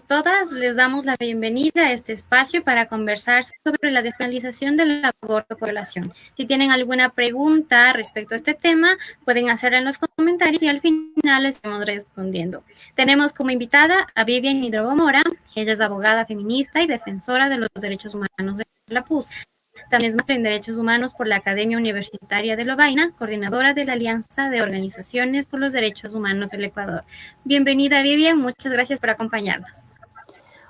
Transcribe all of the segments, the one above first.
todas. Les damos la bienvenida a este espacio para conversar sobre la despenalización del aborto por violación. Si tienen alguna pregunta respecto a este tema, pueden hacerla en los comentarios y al final les estamos respondiendo. Tenemos como invitada a Vivian Hidrobo Mora. Ella es abogada feminista y defensora de los derechos humanos de la PUS. También es en Derechos Humanos por la Academia Universitaria de Lovaina, coordinadora de la Alianza de Organizaciones por los Derechos Humanos del Ecuador. Bienvenida, Vivian. Muchas gracias por acompañarnos.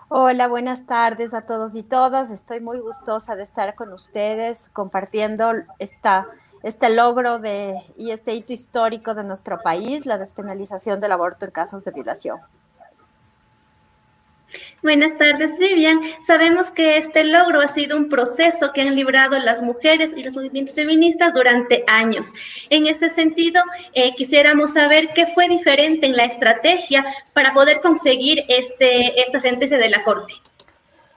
Hola, buenas tardes a todos y todas. Estoy muy gustosa de estar con ustedes compartiendo esta, este logro de, y este hito histórico de nuestro país, la despenalización del aborto en casos de violación. Buenas tardes, Vivian. Sabemos que este logro ha sido un proceso que han librado las mujeres y los movimientos feministas durante años. En ese sentido, eh, quisiéramos saber qué fue diferente en la estrategia para poder conseguir este, esta sentencia de la Corte.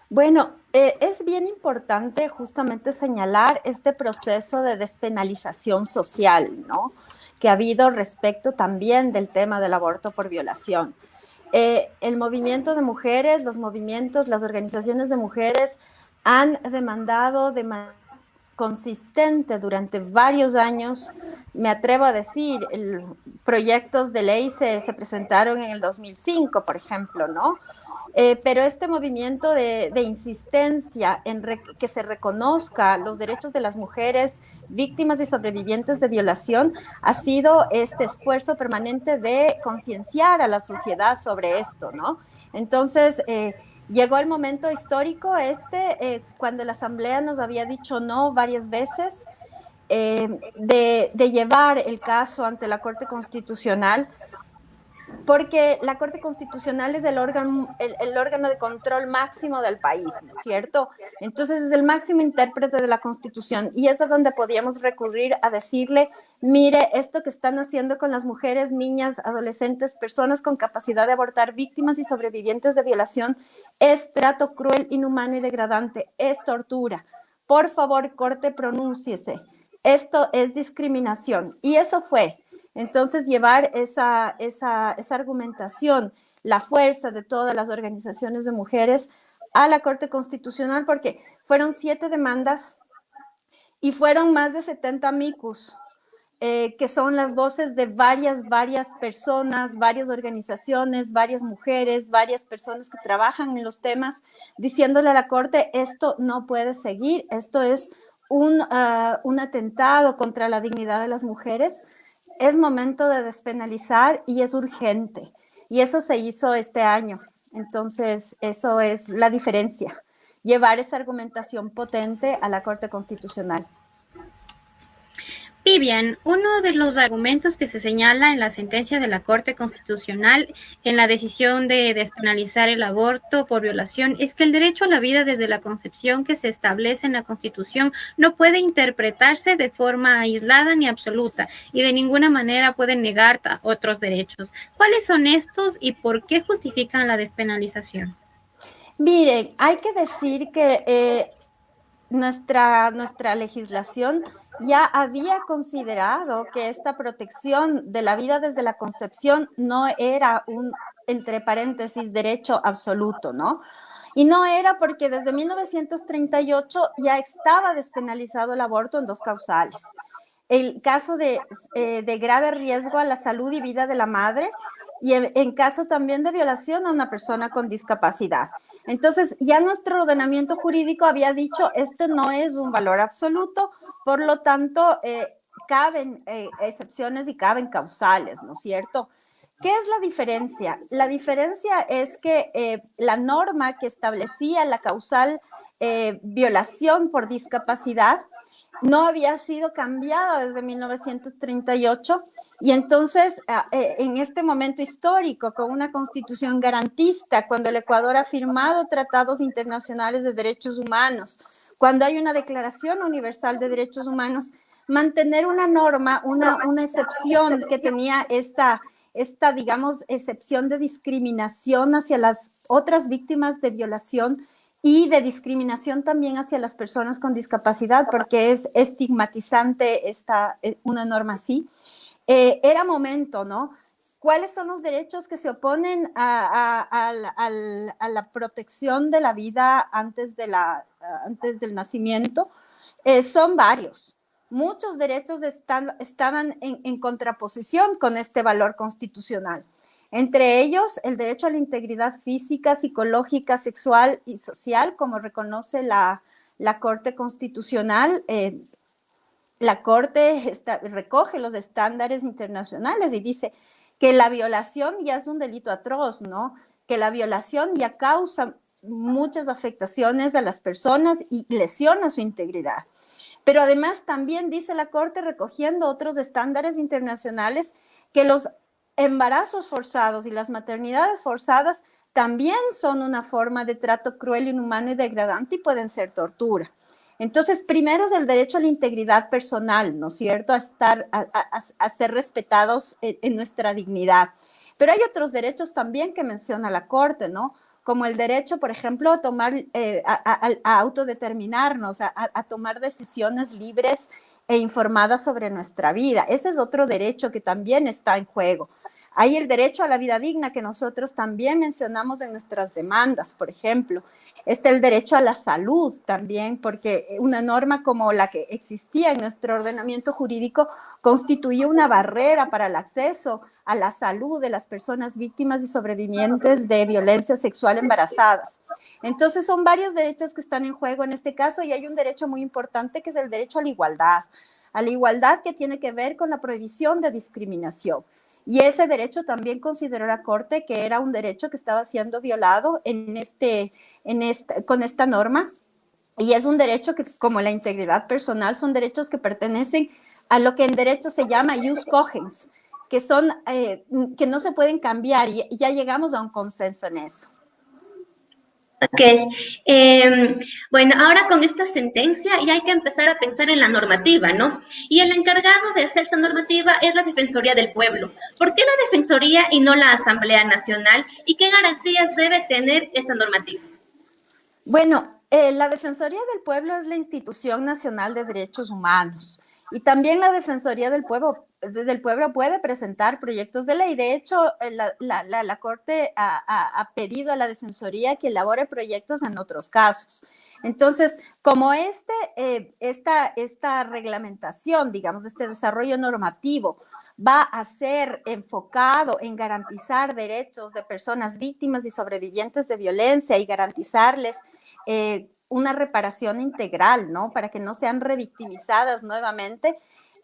Bueno, eh, es bien importante justamente señalar este proceso de despenalización social, ¿no? Que ha habido respecto también del tema del aborto por violación. Eh, el movimiento de mujeres, los movimientos, las organizaciones de mujeres han demandado de manera consistente durante varios años, me atrevo a decir, proyectos de ley se, se presentaron en el 2005, por ejemplo, ¿no? Eh, pero este movimiento de, insistencia en que se reconozca los derechos de las mujeres víctimas y sobrevivientes de violación ha sido este esfuerzo permanente de concienciar a la sociedad sobre esto, ¿no? Entonces, eh, llegó el momento histórico este, eh, cuando la Asamblea nos había dicho no varias veces, de, de llevar el caso ante la Corte Constitucional porque la Corte Constitucional es el órgano, el, órgano de control máximo del país, ¿no es cierto? Entonces es el máximo intérprete de la Constitución y es a donde podíamos recurrir a decirle, mire, esto que están haciendo con las mujeres, niñas, adolescentes, personas con capacidad de abortar, víctimas y sobrevivientes de violación, es trato cruel, inhumano y degradante, es tortura. Por favor, Corte, pronúnciese. Esto es discriminación. Y eso fue entonces, llevar esa, esa, argumentación, la fuerza de todas las organizaciones de mujeres a la Corte Constitucional, porque fueron siete demandas y fueron más de 70 micus, eh, que son las voces de varias, varias personas, varias organizaciones, varias mujeres, varias personas que trabajan en los temas, diciéndole a la Corte, esto no puede seguir, esto es un, ah, un atentado contra la dignidad de las mujeres es momento de despenalizar y es urgente. Y eso se hizo este año. Entonces, eso es la diferencia, llevar esa argumentación potente a la Corte Constitucional. Vivian, uno de los argumentos que se señala en la sentencia de la Corte Constitucional en la decisión de despenalizar el aborto por violación es que el derecho a la vida desde la concepción que se establece en la Constitución no puede interpretarse de forma aislada ni absoluta y de ninguna manera puede negar otros derechos. ¿Cuáles son estos y por qué justifican la despenalización? Miren, hay que decir que eh, nuestra, nuestra legislación ya había considerado que esta protección de la vida desde la concepción no era un, entre paréntesis, derecho absoluto, ¿no? Y no era porque desde 1938 ya estaba despenalizado el aborto en dos causales. El caso de, eh, de grave riesgo a la salud y vida de la madre y en caso también de violación a una persona con discapacidad. Entonces, ya nuestro ordenamiento jurídico había dicho, este no es un valor absoluto, por lo tanto, eh, caben eh, excepciones y caben causales, ¿no es cierto? ¿Qué es la diferencia? La diferencia es que eh, la norma que establecía la causal violación por discapacidad no había sido cambiada desde 1938 y entonces, ah, eh, en este momento histórico, con una constitución garantista, cuando el Ecuador ha firmado tratados internacionales de derechos humanos, cuando hay una declaración universal de derechos humanos, mantener una norma, una, una excepción que tenía esta, esta, digamos, excepción de discriminación hacia las otras víctimas de violación y de discriminación también hacia las personas con discapacidad, porque es estigmatizante esta, eh, una norma así. Eh, era momento, ¿no? ¿Cuáles son los derechos que se oponen a, la protección de la vida antes, de la, antes del nacimiento? Eh, son varios. Muchos derechos están, estaban en, contraposición con este valor constitucional. Entre ellos, el derecho a la integridad física, psicológica, sexual y social, como reconoce la, Corte Constitucional. Eh, la Corte recoge los estándares internacionales y dice, que la violación ya es un delito atroz, ¿no? Que la violación ya causa muchas afectaciones a las personas y lesiona su integridad. Pero además también dice la Corte, recogiendo otros estándares internacionales, que los embarazos forzados y las maternidades forzadas también son una forma de trato cruel, inhumano y degradante y pueden ser tortura. Entonces, primero es el derecho a la integridad personal, ¿no es cierto? A estar, a, ser respetados en, nuestra dignidad. Pero hay otros derechos también que menciona la Corte, ¿no? Como el derecho, por ejemplo, a tomar, eh, a, autodeterminarnos, a tomar decisiones libres e informadas sobre nuestra vida. Ese es otro derecho que también está en juego. Hay el derecho a la vida digna que nosotros también mencionamos en nuestras demandas, por ejemplo. Está el derecho a la salud también, porque una norma como la que existía en nuestro ordenamiento jurídico constituye una barrera para el acceso a la salud de las personas víctimas y sobrevivientes de violencia sexual embarazadas. Entonces son varios derechos que están en juego en este caso y hay un derecho muy importante que es el derecho a la igualdad, a la igualdad que tiene que ver con la prohibición de discriminación. Y ese derecho también consideró la Corte que era un derecho que estaba siendo violado en este, en este, con esta norma. Y es un derecho que, como la integridad personal, son derechos que pertenecen a lo que en derecho se llama jus cogens, que, son, eh, que no se pueden cambiar y ya llegamos a un consenso en eso. Ok, em, bueno, ahora con esta sentencia ya hay que empezar a pensar en la normativa, ¿no? Y el encargado de hacer esa normativa es la Defensoría del Pueblo. ¿Por qué la Defensoría y no la Asamblea Nacional? ¿Y qué garantías debe tener esta normativa? Bueno, eh, la Defensoría del Pueblo es la institución nacional de derechos humanos. Y también la Defensoría del Pueblo, del pueblo puede presentar proyectos de ley. De hecho, eh, la, Corte ha, pedido a la Defensoría que elabore proyectos en otros casos. Entonces, como este, eh, esta, esta reglamentación, digamos, este desarrollo normativo va a ser enfocado en garantizar derechos de personas víctimas y sobrevivientes de violencia y garantizarles eh, una reparación integral, ¿no? Para que no sean revictimizadas nuevamente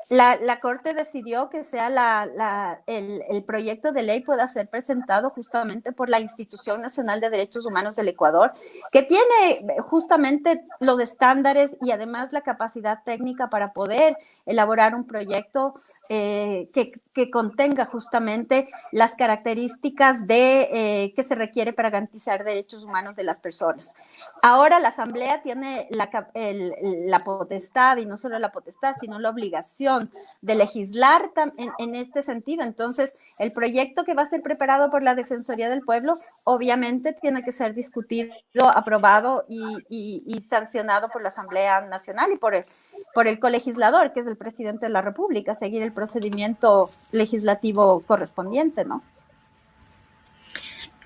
la, Corte decidió que sea la, el, proyecto de ley pueda ser presentado justamente por la Institución Nacional de Derechos Humanos del Ecuador, que tiene justamente los estándares y además la capacidad técnica para poder elaborar un proyecto eh, que, contenga justamente las características de, eh, que se requiere para garantizar derechos humanos de las personas. Ahora la Asamblea tiene la, la potestad, y no solo la potestad, sino la obligación de legislar en, este sentido. Entonces, el proyecto que va a ser preparado por la Defensoría del Pueblo, obviamente tiene que ser discutido, aprobado y, sancionado por la Asamblea Nacional y el, por el colegislador, que es el presidente de la República, seguir el procedimiento legislativo correspondiente, ¿no?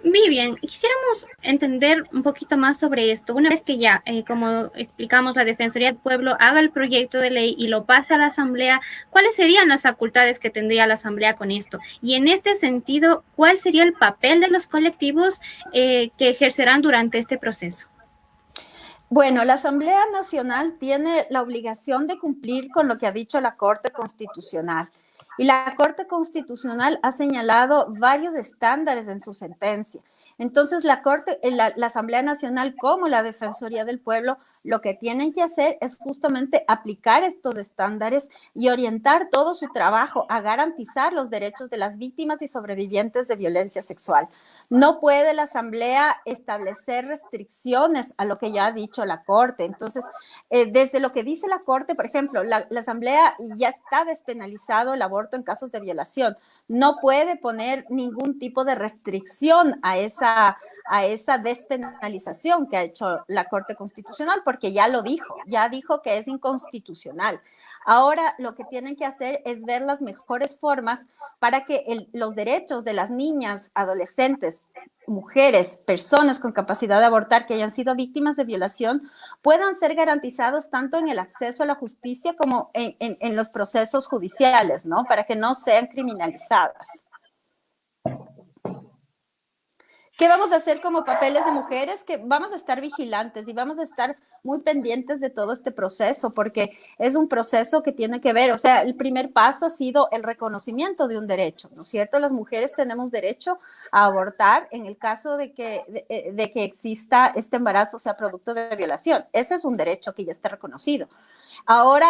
Vivian, quisiéramos entender un poquito más sobre esto. Una vez que ya, eh, como explicamos, la Defensoría del Pueblo haga el proyecto de ley y lo pase a la Asamblea, ¿cuáles serían las facultades que tendría la Asamblea con esto? Y en este sentido, ¿cuál sería el papel de los colectivos eh, que ejercerán durante este proceso? Bueno, la Asamblea Nacional tiene la obligación de cumplir con lo que ha dicho la Corte Constitucional. Y la Corte Constitucional ha señalado varios estándares en su sentencia. Entonces, la Corte, eh, la, Asamblea Nacional como la Defensoría del Pueblo, lo que tienen que hacer es justamente aplicar estos estándares y orientar todo su trabajo a garantizar los derechos de las víctimas y sobrevivientes de violencia sexual. No puede la Asamblea establecer restricciones a lo que ya ha dicho la Corte. Entonces, eh, desde lo que dice la Corte, por ejemplo, la, la Asamblea ya está despenalizado el aborto en casos de violación. No puede poner ningún tipo de restricción a esa a, esa despenalización que ha hecho la Corte Constitucional, porque ya lo dijo, ya dijo que es inconstitucional. Ahora lo que tienen que hacer es ver las mejores formas para que los derechos de las niñas, adolescentes, mujeres, personas con capacidad de abortar que hayan sido víctimas de violación puedan ser garantizados tanto en el acceso a la justicia como en, en los procesos judiciales, ¿no? Para que no sean criminalizadas. ¿Qué vamos a hacer como papeles de mujeres? Que vamos a estar vigilantes y vamos a estar muy pendientes de todo este proceso, porque es un proceso que tiene que ver, o sea, el primer paso ha sido el reconocimiento de un derecho, ¿no es cierto? Las mujeres tenemos derecho a abortar en el caso de que, de, eh, que exista este embarazo sea producto de violación. Ese es un derecho que ya está reconocido. Ahora,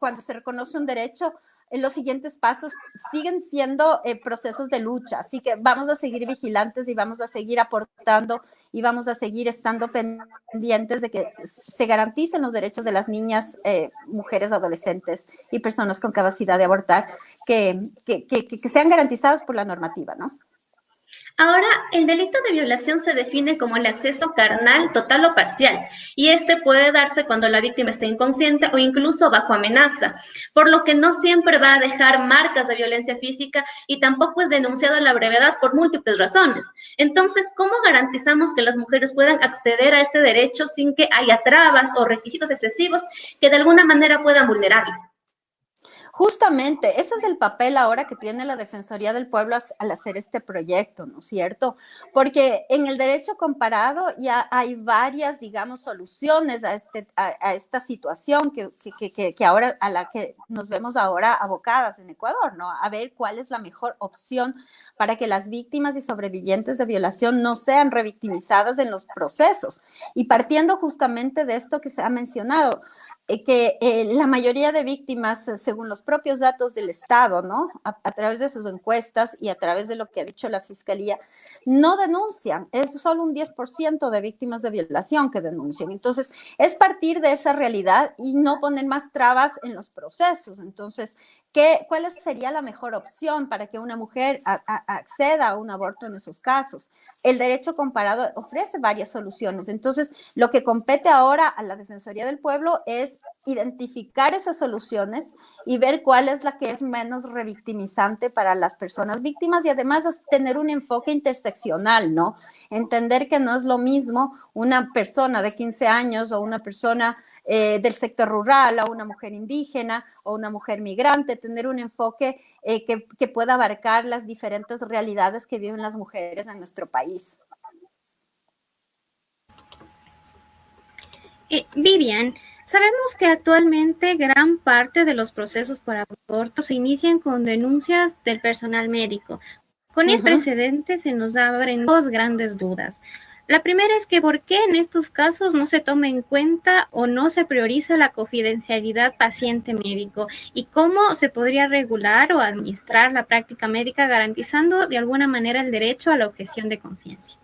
cuando se reconoce un derecho, los siguientes pasos siguen siendo eh, procesos de lucha, así que vamos a seguir vigilantes y vamos a seguir aportando y vamos a seguir estando pendientes de que se garanticen los derechos de las niñas, eh, mujeres, adolescentes y personas con capacidad de abortar, que, que, que sean garantizados por la normativa, ¿no? Ahora, el delito de violación se define como el acceso carnal total o parcial, y este puede darse cuando la víctima está inconsciente o incluso bajo amenaza, por lo que no siempre va a dejar marcas de violencia física y tampoco es denunciado a la brevedad por múltiples razones. Entonces, ¿cómo garantizamos que las mujeres puedan acceder a este derecho sin que haya trabas o requisitos excesivos que de alguna manera puedan vulnerarlo? Justamente, ese es el papel ahora que tiene la Defensoría del Pueblo al hacer este proyecto, ¿no es cierto? Porque en el derecho comparado ya hay varias, digamos, soluciones a, este, a, esta situación que, que, que, ahora, a la que nos vemos ahora abocadas en Ecuador, ¿no? A ver cuál es la mejor opción para que las víctimas y sobrevivientes de violación no sean revictimizadas en los procesos. Y partiendo justamente de esto que se ha mencionado, que eh, la mayoría de víctimas, eh, según los propios datos del Estado, ¿no? A, través de sus encuestas y a través de lo que ha dicho la Fiscalía, no denuncian. Es solo un 10% de víctimas de violación que denuncian. Entonces, es partir de esa realidad y no poner más trabas en los procesos. Entonces, ¿qué, ¿cuál sería la mejor opción para que una mujer acceda a un aborto en esos casos? El derecho comparado ofrece varias soluciones. Entonces, lo que compete ahora a la Defensoría del Pueblo es identificar esas soluciones y ver cuál es la que es menos revictimizante para las personas víctimas y además tener un enfoque interseccional, ¿no? Entender que no es lo mismo una persona de 15 años o una persona eh, del sector rural o una mujer indígena o una mujer migrante, tener un enfoque eh, que, que pueda abarcar las diferentes realidades que viven las mujeres en nuestro país. Eh, Vivian, Sabemos que actualmente gran parte de los procesos por aborto se inician con denuncias del personal médico. Con el precedente se nos abren dos grandes dudas. La primera es que por qué en estos casos no se toma en cuenta o no se prioriza la confidencialidad paciente-médico y cómo se podría regular o administrar la práctica médica garantizando de alguna manera el derecho a la objeción de conciencia.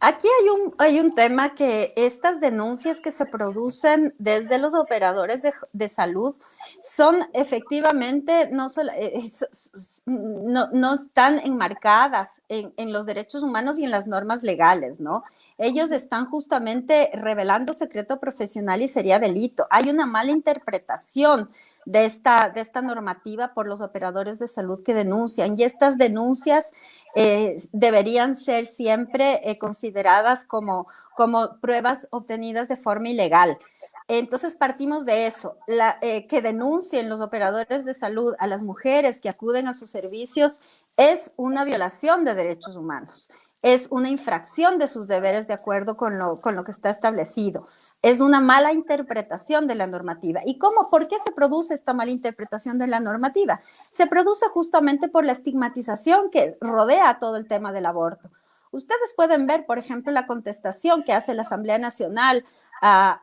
Aquí hay un, hay un tema que estas denuncias que se producen desde los operadores de, salud son efectivamente, no, eh, no, no están enmarcadas en, en, los derechos humanos y en las normas legales, ¿no? Ellos están justamente revelando secreto profesional y sería delito. Hay una mala interpretación de esta, de esta normativa por los operadores de salud que denuncian. Y estas denuncias eh, deberían ser siempre eh, consideradas como, como pruebas obtenidas de forma ilegal. Entonces partimos de eso, eh, que denuncien los operadores de salud a las mujeres que acuden a sus servicios es una violación de derechos humanos, es una infracción de sus deberes de acuerdo con lo, con lo que está establecido es una mala interpretación de la normativa. ¿Y cómo? ¿Por qué se produce esta mala interpretación de la normativa? Se produce justamente por la estigmatización que rodea todo el tema del aborto. Ustedes pueden ver, por ejemplo, la contestación que hace la Asamblea Nacional a,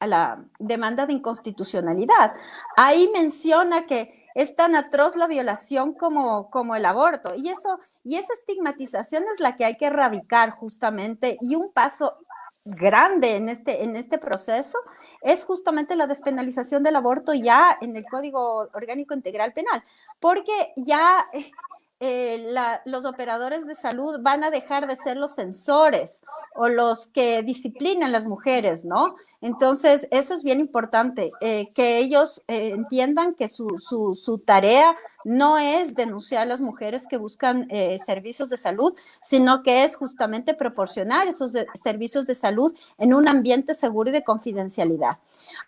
la, demanda de inconstitucionalidad. Ahí menciona que es tan atroz la violación como, como el aborto. Y, eso, y esa estigmatización es la que hay que erradicar justamente y un paso grande en este, en este proceso es justamente la despenalización del aborto ya en el Código Orgánico Integral Penal, porque ya eh, los operadores de salud van a dejar de ser los censores o los que disciplinan las mujeres, ¿no? Entonces, eso es bien importante, eh, que ellos eh, entiendan que su, su, tarea no es denunciar a las mujeres que buscan servicios de salud, sino que es justamente proporcionar esos servicios de salud en un ambiente seguro y de confidencialidad.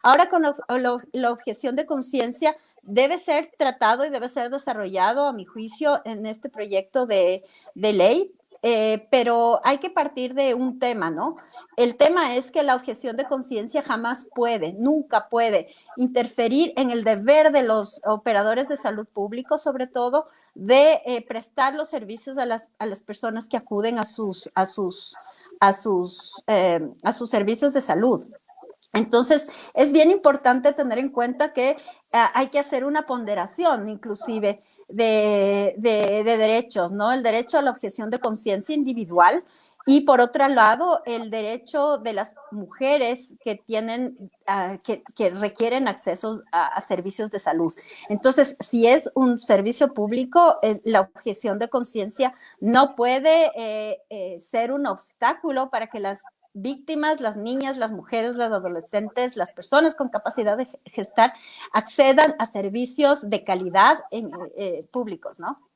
Ahora, con la objeción de conciencia, debe ser tratado y debe ser desarrollado, a mi juicio, en este proyecto de, ley. Eh, pero hay que partir de un tema, ¿no? El tema es que la objeción de conciencia jamás puede, nunca puede interferir en el deber de los operadores de salud público, sobre todo, de eh, prestar los servicios a las, a las, personas que acuden a sus, a sus, a sus, eh, a sus servicios de salud. Entonces, es bien importante tener en cuenta que ah, hay que hacer una ponderación, inclusive, de, derechos, ¿no? El derecho a la objeción de conciencia individual y, por otro lado, el derecho de las mujeres que tienen, ah, que, requieren acceso a, servicios de salud. Entonces, si es un servicio público, eh, la objeción de conciencia no puede eh, eh, ser un obstáculo para que las víctimas, las niñas, las mujeres, las adolescentes, las personas con capacidad de gestar accedan a servicios de calidad en, eh, públicos, ¿no?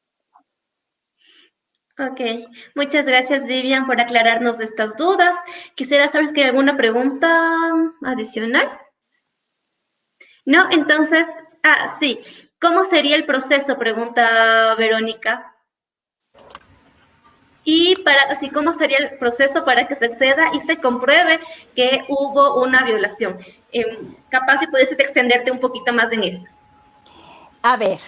Ok, muchas gracias Vivian por aclararnos estas dudas. Quisiera saber si hay alguna pregunta adicional. No, entonces, ah, sí. ¿Cómo sería el proceso? Pregunta Verónica y para así cómo sería el proceso para que se acceda y se compruebe que hubo una violación. Em, capaz si puedes extenderte un poquito más en eso. A ver,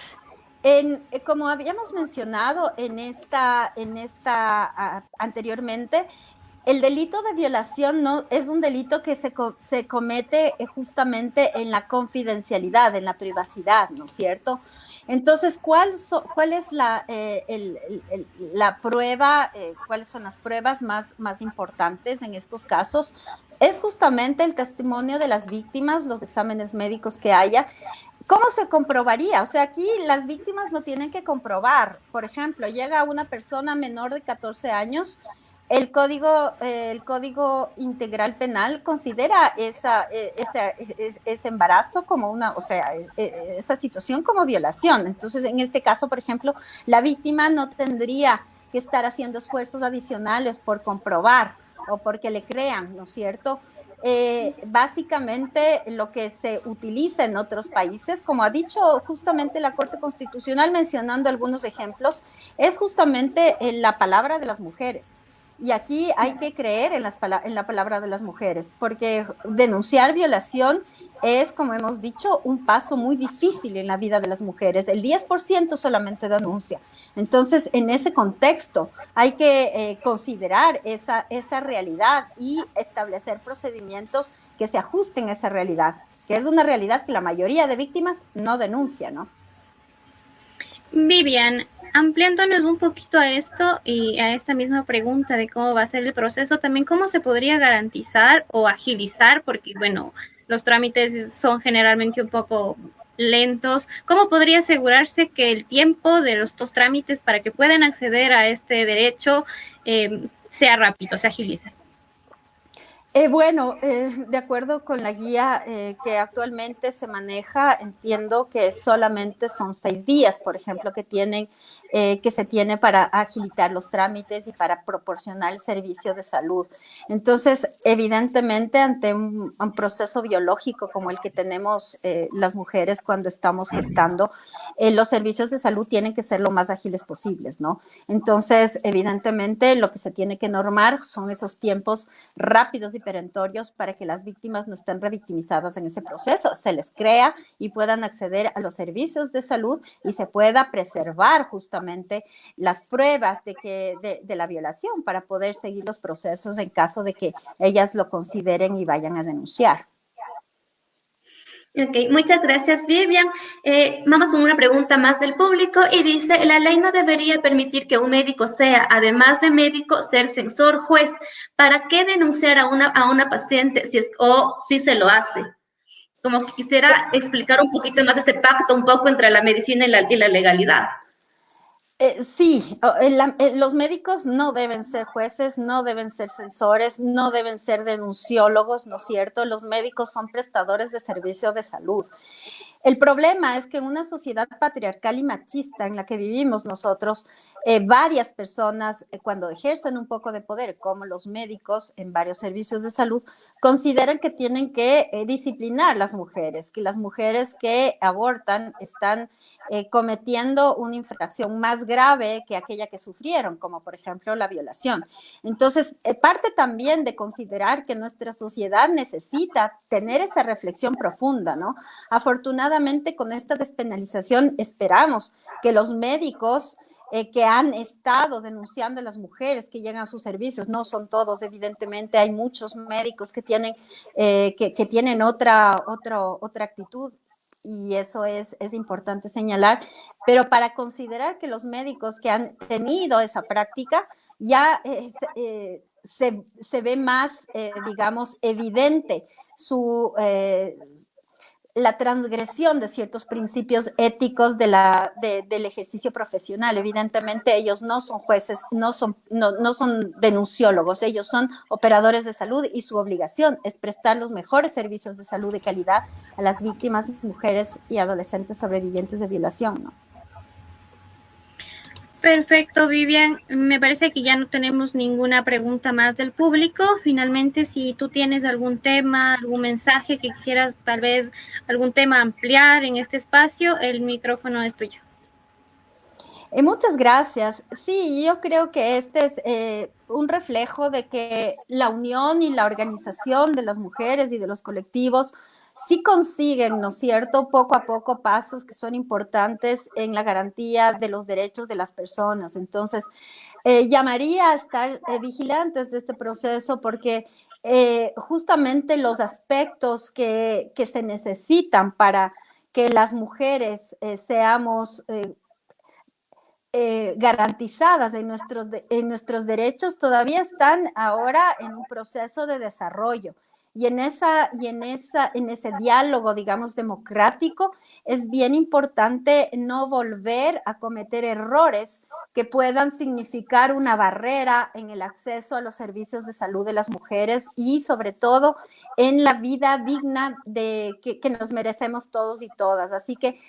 en, eh, como habíamos mencionado en esta, en esta anteriormente, el delito de violación no es un delito que se, se comete eh, justamente en la confidencialidad, en la privacidad, ¿no es cierto? Entonces, ¿cuál, es la, eh, prueba, eh, cuáles son las pruebas más, más importantes en estos casos? Es justamente el testimonio de las víctimas, los exámenes médicos que haya. ¿Cómo se comprobaría? O sea, aquí las víctimas no tienen que comprobar. Por ejemplo, llega una persona menor de 14 años el código, eh, el código integral penal considera esa, eh, ese embarazo como una, o sea, eh, esa situación como violación. Entonces, en este caso, por ejemplo, la víctima no tendría que estar haciendo esfuerzos adicionales por comprobar o porque le crean, ¿no es cierto? básicamente lo que se utiliza en otros países, como ha dicho justamente la Corte Constitucional mencionando algunos ejemplos, es justamente la palabra de las mujeres. Y aquí hay que creer en, las, en la palabra de las mujeres, porque denunciar violación es, como hemos dicho, un paso muy difícil en la vida de las mujeres. El 10% solamente denuncia. Entonces, en ese contexto, hay que eh, considerar esa, esa realidad y establecer procedimientos que se ajusten a esa realidad, que es una realidad que la mayoría de víctimas no denuncia, ¿no? Vivian, ampliándonos un poquito a esto y a esta misma pregunta de cómo va a ser el proceso, también cómo se podría garantizar o agilizar, porque bueno, los trámites son generalmente un poco lentos, ¿cómo podría asegurarse que el tiempo de los dos trámites para que puedan acceder a este derecho eh, sea rápido, se agilice? Eh, bueno, eh, de acuerdo con la guía eh, que actualmente se maneja, entiendo que solamente son seis días, por ejemplo, que tienen que se tiene para agilitar los trámites y para proporcionar el servicio de salud. Entonces, evidentemente, ante un, proceso biológico como el que tenemos las mujeres cuando estamos gestando, los servicios de salud tienen que ser lo más ágiles posibles, ¿no? Entonces, evidentemente, lo que se tiene que normar son esos tiempos rápidos y perentorios para que las víctimas no estén revictimizadas en ese proceso, se les crea y puedan acceder a los servicios de salud y se pueda preservar justamente las pruebas de, que, de, la violación para poder seguir los procesos en caso de que ellas lo consideren y vayan a denunciar. Ok, muchas gracias Vivian. Eh, vamos con una pregunta más del público y dice, la ley no debería permitir que un médico sea, además de médico, ser censor, juez. ¿Para qué denunciar a una, a una paciente si es, o si se lo hace? Como que quisiera explicar un poquito más de este pacto, un poco entre la medicina y la, y la legalidad. Eh, sí, eh, los médicos no deben ser jueces, no deben ser censores, no deben ser denunciólogos, ¿no es cierto? Los médicos son prestadores de servicio de salud. El problema es que en una sociedad patriarcal y machista en la que vivimos nosotros, eh, varias personas, eh, cuando ejercen un poco de poder, como los médicos en varios servicios de salud, consideran que tienen que eh, disciplinar las mujeres, que las mujeres que abortan están cometiendo una infracción más grave que aquella que sufrieron, como por ejemplo la violación. Entonces, parte también de considerar que nuestra sociedad necesita tener esa reflexión profunda, ¿no? Afortunadamente, con esta despenalización esperamos que los médicos eh, que han estado denunciando a las mujeres que llegan a sus servicios, no son todos, evidentemente, hay muchos médicos que tienen, eh, que, tienen otra, otra, otra actitud y eso es, es importante señalar, pero para considerar que los médicos que han tenido esa práctica ya eh, se, se, ve más, digamos, evidente su, la transgresión de ciertos principios éticos de la, del ejercicio profesional. Evidentemente, ellos no son jueces, no son, no, no son denunciólogos, ellos son operadores de salud y su obligación es prestar los mejores servicios de salud de calidad a las víctimas, mujeres y adolescentes sobrevivientes de violación. ¿no? Perfecto, Vivian. Me parece que ya no tenemos ninguna pregunta más del público. Finalmente, si tú tienes algún tema, algún mensaje que quisieras tal vez algún tema ampliar en este espacio, el micrófono es tuyo. Eh, muchas gracias. Sí, yo creo que este es eh, un reflejo de que la unión y la organización de las mujeres y de los colectivos sí consiguen, ¿no es cierto?, poco a poco pasos que son importantes en la garantía de los derechos de las personas. Entonces, eh, llamaría a estar eh, vigilantes de este proceso porque eh, justamente los aspectos que, se necesitan para que las mujeres seamos... garantizadas en nuestros, en nuestros derechos todavía están ahora en un proceso de desarrollo. Y en, esa, y en, esa, en ese diálogo, digamos, democrático, es bien importante no volver a cometer errores que puedan significar una barrera en el acceso a los servicios de salud de las mujeres y sobre todo en la vida digna de, que, que nos merecemos todos y todas. Así que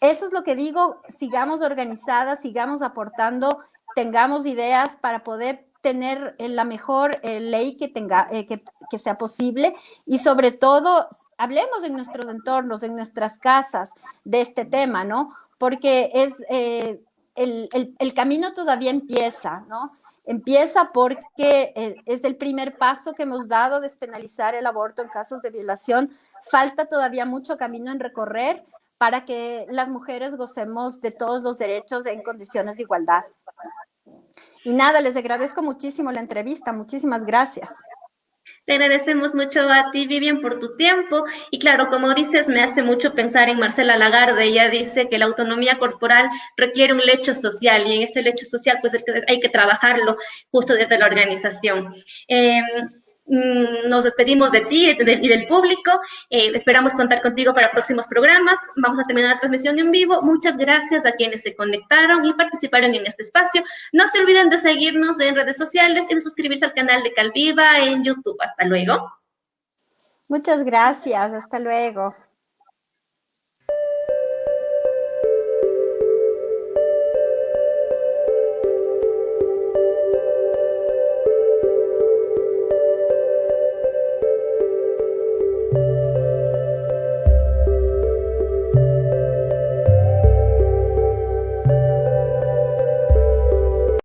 eso es lo que digo, sigamos organizadas, sigamos aportando, tengamos ideas para poder tener eh, la mejor eh, ley que, tenga, eh, que, sea posible y sobre todo hablemos en nuestros entornos, en nuestras casas de este tema, ¿no? Porque es, el, el, camino todavía empieza, ¿no? Empieza porque es el primer paso que hemos dado despenalizar el aborto en casos de violación. Falta todavía mucho camino en recorrer para que las mujeres gocemos de todos los derechos en condiciones de igualdad. Y nada, les agradezco muchísimo la entrevista. Muchísimas gracias. Te agradecemos mucho a ti, Vivian, por tu tiempo. Y claro, como dices, me hace mucho pensar en Marcela Lagarde. Ella dice que la autonomía corporal requiere un lecho social y en ese lecho social pues hay que trabajarlo justo desde la organización. Mm, nos despedimos de ti y del público. Eh, esperamos contar contigo para próximos programas. Vamos a terminar la transmisión en vivo. Muchas gracias a quienes se conectaron y participaron en este espacio. No se olviden de seguirnos en redes sociales y de suscribirse al canal de Calviva en YouTube. Hasta luego. Muchas gracias. Hasta luego.